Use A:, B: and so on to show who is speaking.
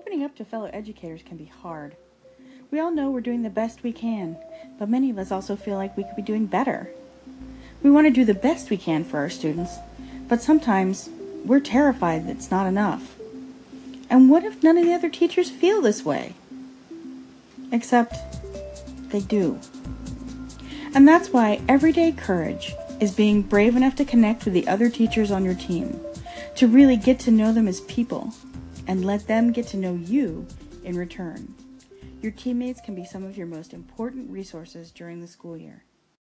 A: Opening up to fellow educators can be hard. We all know we're doing the best we can, but many of us also feel like we could be doing better. We want to do the best we can for our students, but sometimes we're terrified that it's not enough. And what if none of the other teachers feel this way? Except they do. And that's why Everyday Courage is being brave enough to connect with the other teachers on your team, to really get to know them as people, and let them get to know you in return. Your teammates can be some of your most important resources during the school year.